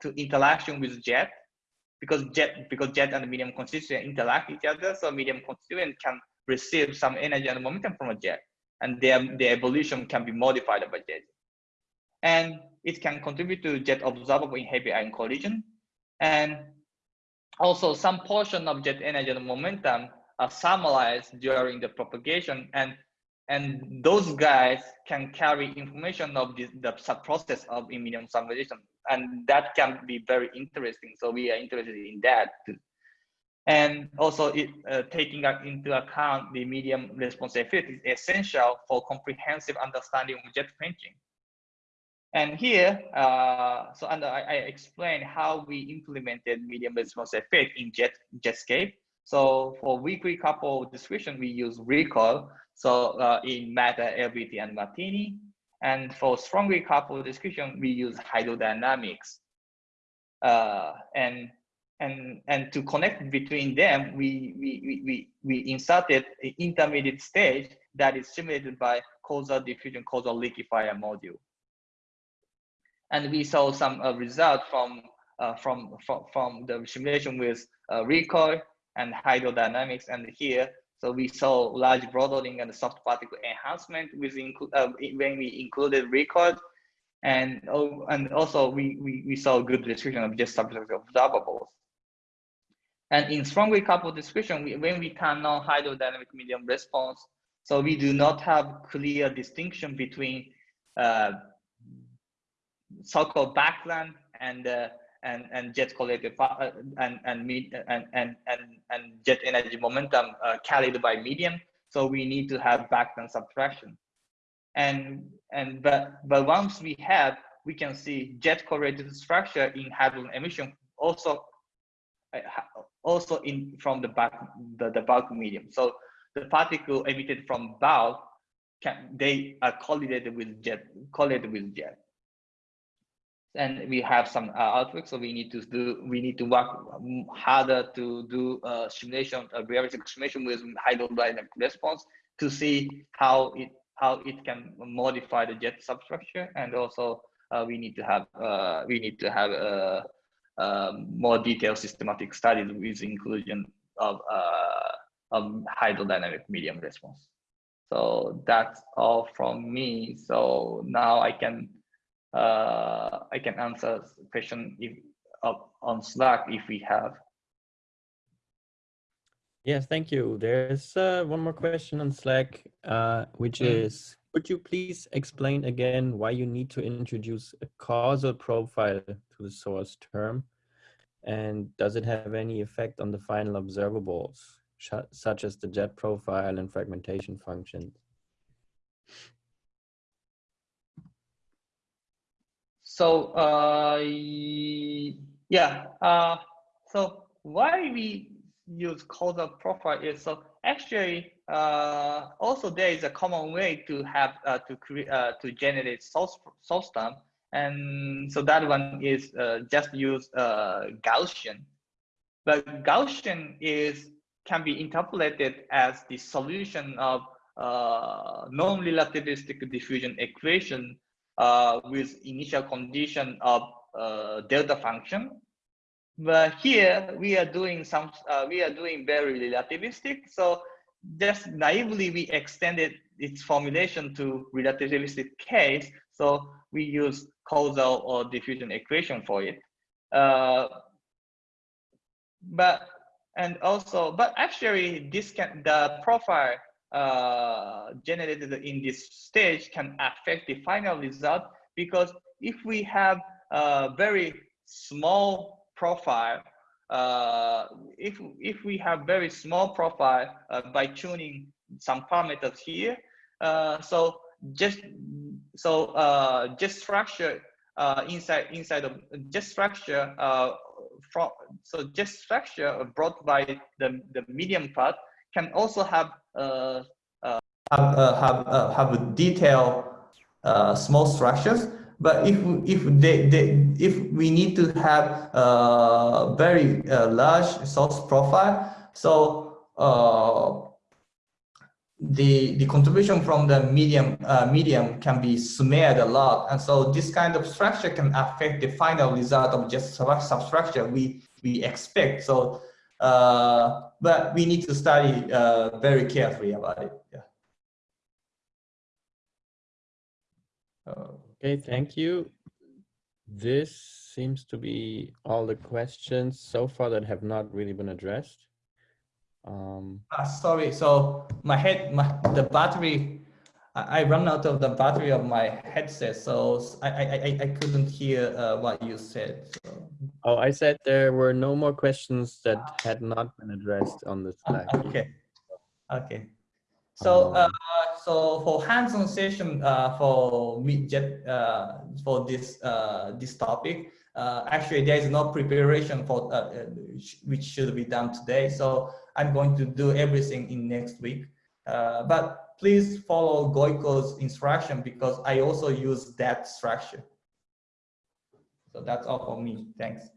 to interaction with jet because jet because jet and medium constituent interact each other. So medium constituent can receive some energy and momentum from a jet, and their their evolution can be modified by jet, and it can contribute to jet observable in heavy ion collision, and also some portion of jet energy and momentum are thermalized during the propagation and and those guys can carry information of the, the process of medium thermalization and that can be very interesting so we are interested in that and also it uh, taking into account the medium response effect is essential for comprehensive understanding of jet quenching and here, uh, so and I, I explained how we implemented medium response effect in Jet, Jetscape. So for weakly coupled description, we use recoil. So uh, in Matter, LBT, and Martini. And for strongly coupled description, we use hydrodynamics. Uh, and and and to connect between them, we we we we inserted an intermediate stage that is simulated by causal diffusion causal liquefier module and we saw some uh, result from, uh, from, from, from the simulation with uh, recoil and hydrodynamics. And here, so we saw large broadening and soft particle enhancement with uh, when we included recoil. And, oh, and also we, we, we saw good description of just subject observables. And in strongly coupled description, we, when we turn on hydrodynamic medium response, so we do not have clear distinction between uh, so-called background and uh, and and jet collected uh, and and and and and and jet energy momentum uh, carried by medium. So we need to have background subtraction, and and but but once we have, we can see jet correlated structure in hadron emission also uh, also in from the back the, the bulk medium. So the particle emitted from bulk can they are correlated with jet correlated with jet and we have some uh, outlook so we need to do we need to work harder to do uh, simulation a realistic simulation with hydrodynamic response to see how it how it can modify the jet substructure. And also uh, we need to have uh, we need to have a, uh, um, more detailed systematic studies with inclusion of uh, of hydrodynamic medium response. So that's all from me. So now i can uh, I can answer question if uh, on Slack if we have. Yes, thank you. There's uh, one more question on Slack, uh, which mm. is, could you please explain again why you need to introduce a causal profile to the source term? And does it have any effect on the final observables, such as the jet profile and fragmentation functions? So uh, yeah, uh, so why we use causal profile is so actually uh, also there is a common way to have uh, to create uh, to generate source source term, and so that one is uh, just use Gaussian, but Gaussian is can be interpolated as the solution of non-relativistic diffusion equation uh, with initial condition of uh, delta function. But here we are doing some, uh, we are doing very relativistic. So just naively we extended its formulation to relativistic case. So we use causal or diffusion equation for it. Uh, but and also, but actually this can the profile uh, generated in this stage can affect the final result because if we have a very small profile, uh, if, if we have very small profile uh, by tuning some parameters here, uh, so just so uh, just structure inside inside of just structure from so just structure brought by the the medium part can also have uh, uh, have uh, have uh, have detailed uh, small structures. But if if they, they if we need to have a very large source profile, so the the contribution from the medium uh, medium can be smeared a lot, and so this kind of structure can affect the final result of just sub- substructure we we expect. So, uh, but we need to study uh, very carefully about it. Yeah. Uh, Okay, thank you. This seems to be all the questions so far that have not really been addressed. Um, Ah, sorry. So my head, my the battery, I, I run out of the battery of my headset, so I I couldn't hear uh, what you said. So. Oh, I said there were no more questions that had not been addressed on the Ah, Slack. okay, okay. So uh, Um, so for hands-on session uh, for midjet uh, for this uh, this topic, uh, actually there is no preparation for uh, uh, which should be done today. So I'm going to do everything in next week. Uh, but please follow Gojko's instruction because I also use that structure. So that's all for me. Thanks.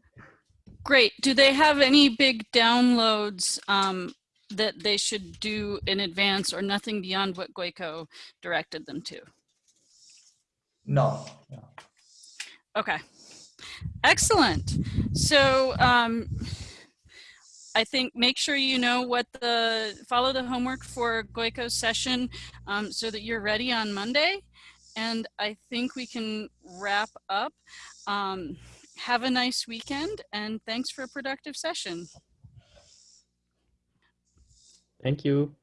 Great. Do they have any big downloads um, that they should do in advance or nothing beyond what Gojko directed them to? No. no. Okay. Excellent. So um, I think make sure you know what the, follow the homework for Gojko's session um, so that you're ready on Monday. And I think we can wrap up. Um, have a nice weekend and thanks for a productive session. Thank you.